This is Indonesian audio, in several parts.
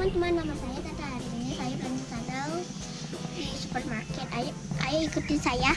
teman-teman nama saya Tata Arini. Saya belanja sandal di supermarket. Ayo ayo ikutin saya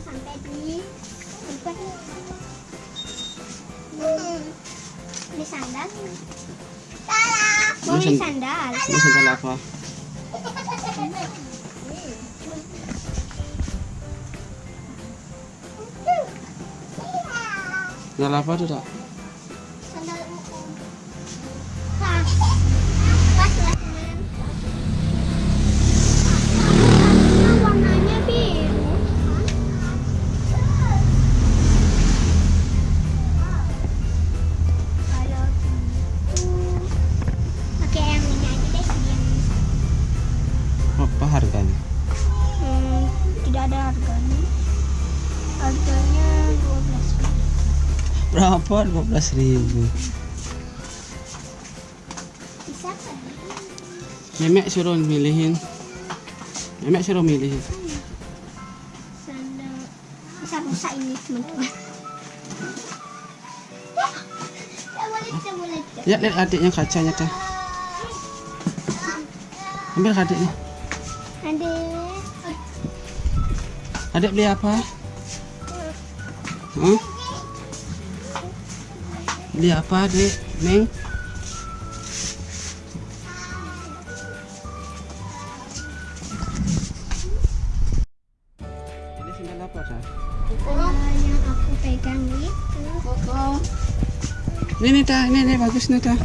sampai di tempat hmm, di sandal. Mau Ini sandal. Ini sandal apa? Sandal apa tuh tak? Berapa? 12 ribu. Memek suruh milihin. Memek suruh milihin. bisa rusak ini teman-teman boleh Lihat adiknya kacanya dah. Ambil adiknya. ada Adik beli apa? Hah? Beli apa adik? Neng? Ini sandal apa? Oh, yang aku pegang itu Ini nih ini nih bagus nih dah.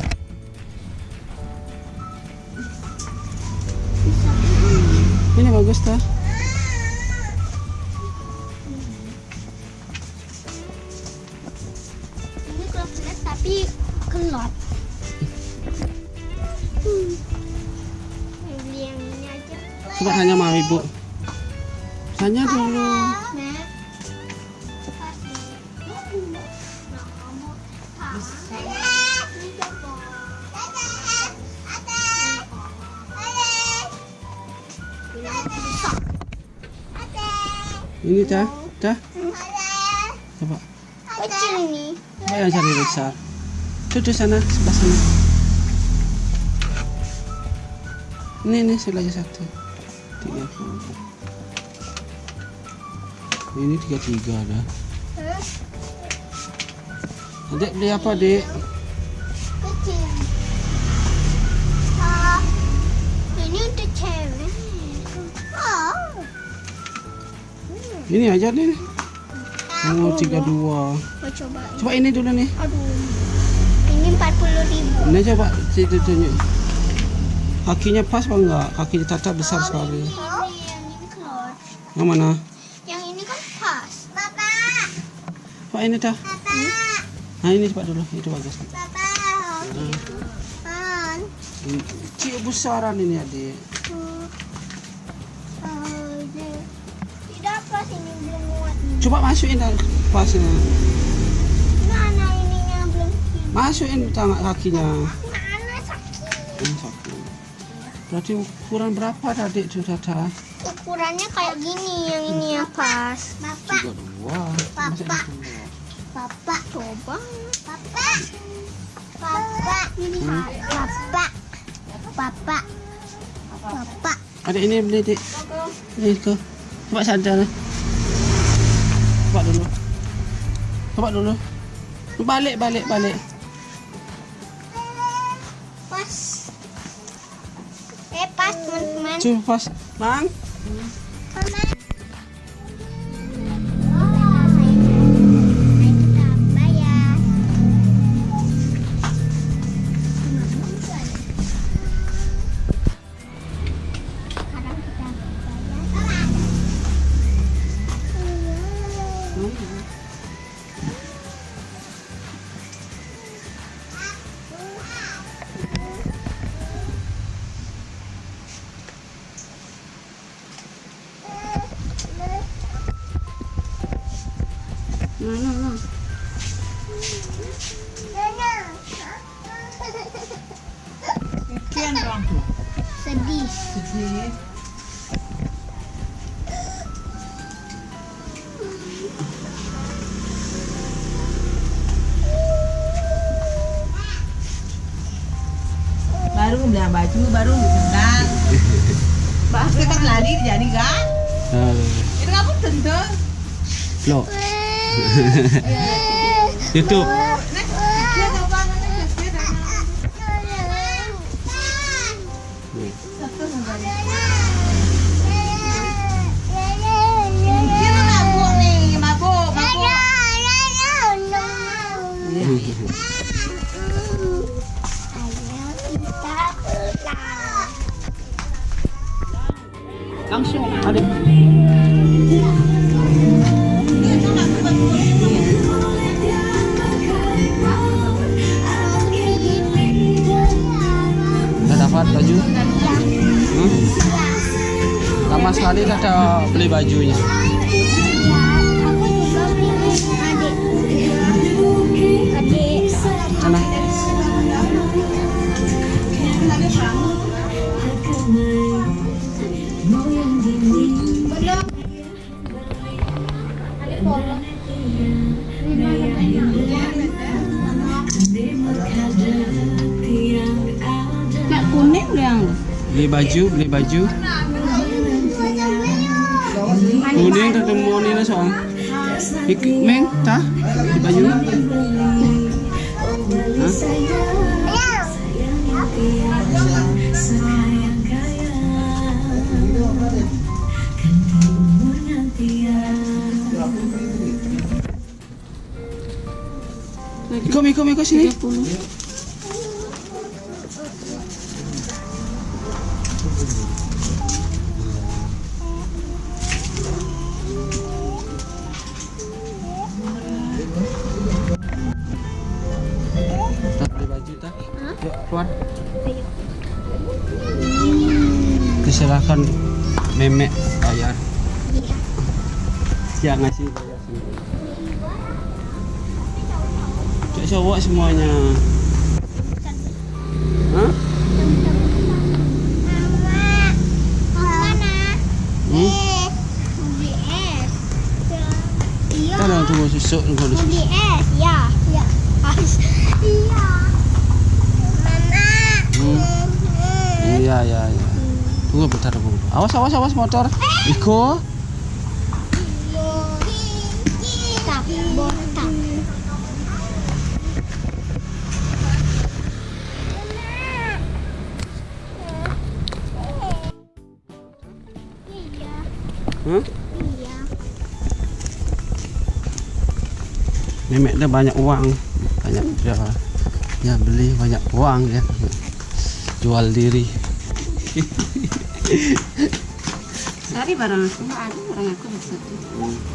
Tanya sama ibu. Tanya dulu. Ini dah, dah. Coba. kecil ini Coba yang cari besar. Duduk sana, sebelah sana. Ini, ini lagi satu. Tiga puluh. Ini tiga tiga dah. Adik beli apa, Dek? ini untuk cewek oh Ini aja nih. Oh, tiga dua. mau coba Coba ini dulu nih. aduh ini 40 ribu Ini coba tunjuk. Kakinya pas apa enggak? Kakinya tata besar sekali. yang mana? yang ini kan pas bapak Pak ini dah. Nah ini coba dulu. Itu bagus. bapak kan Ini Cik besaran ini adik. tidak pas ini belum muat nih. Coba masukin dah pasnya. mana ininya belum Masukin tangan kakinya. mana sakit Berarti ukuran berapa tadi itu tata? ukurannya kayak gini yang ini yang pas bapak Tiga dua. Dua? Papa coba. Papa. Papa. Ini Papa. Papa. Papa. Adik ini beli dik. Ini ke. Coba sadar. Coba dulu. Coba dulu. Balik balik balik. Eh pas teman-teman. Coba pas. Bang. Mama. Baru beli baju, baru beli sendal. Pasti kan lari jadi kan? Itu kamu tentu. lo. YouTube. Langsung ada. Udah dapat baju? Hmm? Lama sekali dah ada beli bajunya. baju beli baju. Kuning ketemu nila soal ikmen tah baju Ikut, ikut, ikut sini. Silakan memek bayar. Ngasih bayar sendiri. Cek cowok semuanya. Hah? Hmm? Kan orang tunggu susuk susuk. di es, ya. Ya. Iya. Mama. Hmm. Iya, iya, iya. Tunggu bentar, tunggu. Awas, awas, awas motor. Iko. Botak. Iya, Hah? Memek dia banyak uang. Banyak dia ya beli banyak uang ya. Jual diri. Cari barang aku, ada barang aku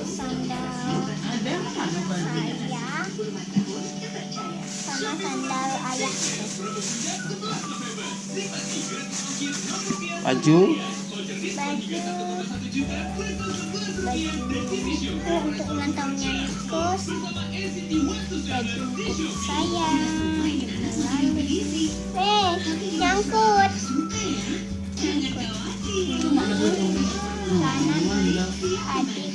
sandal saya sama sandal ayah baju baju baju untuk ulang tahunnya baju baju saya eh nyangkut nyangkut adik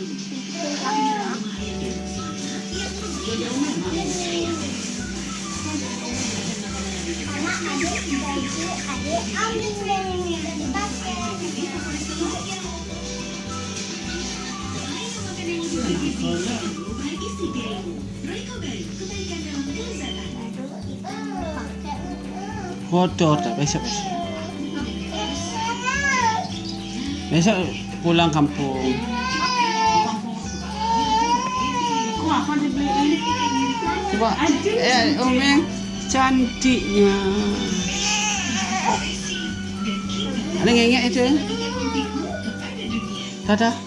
Kotor tak besok. Besok pulang kampung. Coba eh Omeng cantiknya. Ada ngengek itu. Dadah.